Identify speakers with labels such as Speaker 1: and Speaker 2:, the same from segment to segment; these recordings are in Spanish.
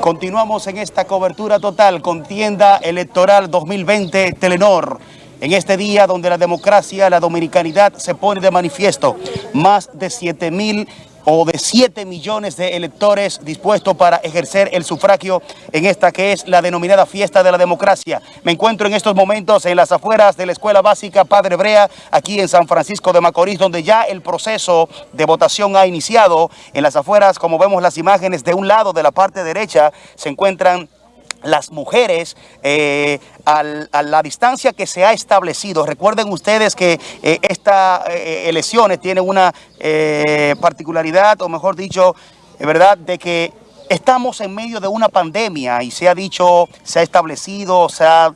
Speaker 1: Continuamos en esta cobertura total, contienda electoral 2020 Telenor. En este día donde la democracia, la dominicanidad se pone de manifiesto, más de 7 mil o de 7 millones de electores dispuestos para ejercer el sufragio en esta que es la denominada fiesta de la democracia. Me encuentro en estos momentos en las afueras de la Escuela Básica Padre Brea, aquí en San Francisco de Macorís, donde ya el proceso de votación ha iniciado. En las afueras, como vemos las imágenes, de un lado de la parte derecha se encuentran las mujeres eh, a la distancia que se ha establecido. Recuerden ustedes que eh, estas eh, elecciones tienen una particularidad, o mejor dicho, ¿verdad?, de que estamos en medio de una pandemia y se ha dicho, se ha establecido, se ha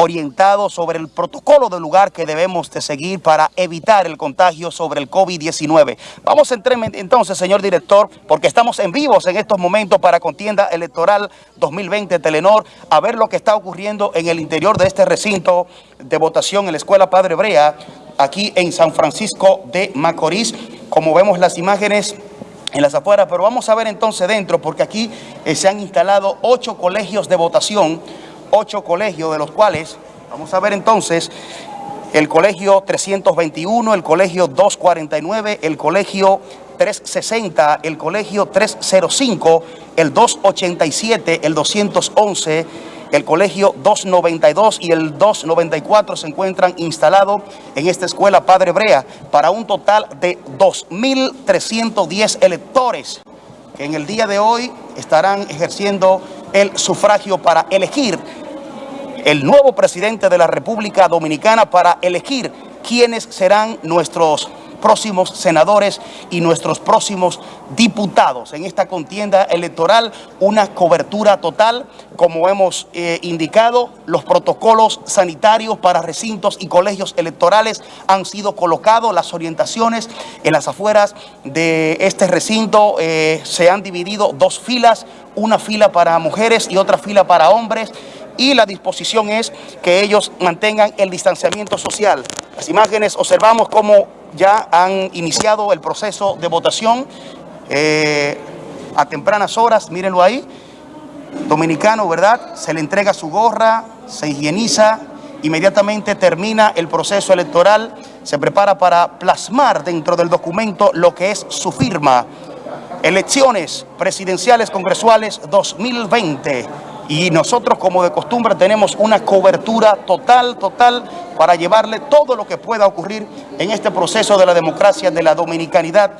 Speaker 1: orientado sobre el protocolo de lugar que debemos de seguir para evitar el contagio sobre el COVID-19. Vamos a entrar entonces, señor director, porque estamos en vivos en estos momentos para contienda electoral 2020 Telenor, a ver lo que está ocurriendo en el interior de este recinto de votación en la Escuela Padre Brea, aquí en San Francisco de Macorís. Como vemos las imágenes en las afueras, pero vamos a ver entonces dentro, porque aquí eh, se han instalado ocho colegios de votación, ocho colegios, de los cuales, vamos a ver entonces, el colegio 321, el colegio 249, el colegio 360, el colegio 305, el 287, el 211, el colegio 292 y el 294 se encuentran instalados en esta escuela Padre Brea para un total de 2.310 electores que en el día de hoy estarán ejerciendo el sufragio para elegir el nuevo presidente de la República Dominicana para elegir quiénes serán nuestros próximos senadores y nuestros próximos diputados. En esta contienda electoral, una cobertura total, como hemos eh, indicado, los protocolos sanitarios para recintos y colegios electorales han sido colocados, las orientaciones en las afueras de este recinto eh, se han dividido dos filas, una fila para mujeres y otra fila para hombres, y la disposición es que ellos mantengan el distanciamiento social. Las imágenes observamos cómo ya han iniciado el proceso de votación eh, a tempranas horas, mírenlo ahí, dominicano, ¿verdad? Se le entrega su gorra, se higieniza, inmediatamente termina el proceso electoral, se prepara para plasmar dentro del documento lo que es su firma. Elecciones presidenciales congresuales 2020 y nosotros como de costumbre tenemos una cobertura total, total para llevarle todo lo que pueda ocurrir en este proceso de la democracia, de la dominicanidad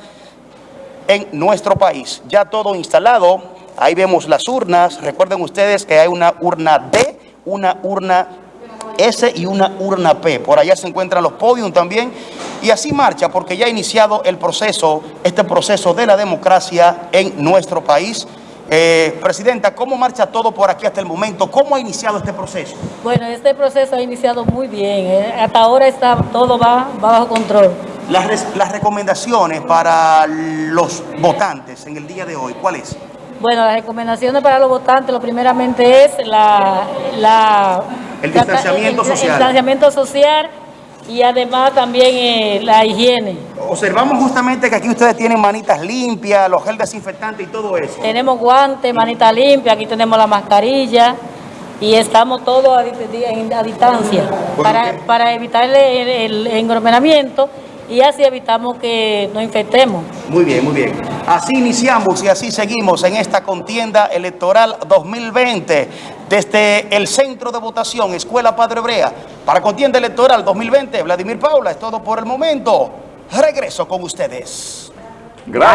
Speaker 1: en nuestro país. Ya todo instalado, ahí vemos las urnas, recuerden ustedes que hay una urna D, una urna S y una urna P. Por allá se encuentran los podios también y así marcha porque ya ha iniciado el proceso, este proceso de la democracia en nuestro país. Eh, Presidenta, ¿cómo marcha todo por aquí hasta el momento? ¿Cómo ha iniciado este proceso?
Speaker 2: Bueno, este proceso ha iniciado muy bien. ¿eh? Hasta ahora está todo va, bajo control.
Speaker 1: Las, las recomendaciones para los votantes en el día de hoy, ¿cuáles?
Speaker 2: Bueno, las recomendaciones para los votantes, lo primeramente es la, la
Speaker 1: el distanciamiento social.
Speaker 2: El distanciamiento social y además también eh, la higiene.
Speaker 1: Observamos justamente que aquí ustedes tienen manitas limpias, los gel desinfectantes y todo eso.
Speaker 2: Tenemos guantes, manitas limpias, aquí tenemos la mascarilla y estamos todos a, distancia para, para, evitar el, el, y así evitamos que nos infectemos.
Speaker 1: Muy bien, muy bien. Así iniciamos y así seguimos en esta contienda electoral 2020 desde el centro de votación Escuela Padre Brea para contienda electoral 2020. Vladimir Paula, es todo por el momento. Regreso con ustedes.
Speaker 3: Gracias.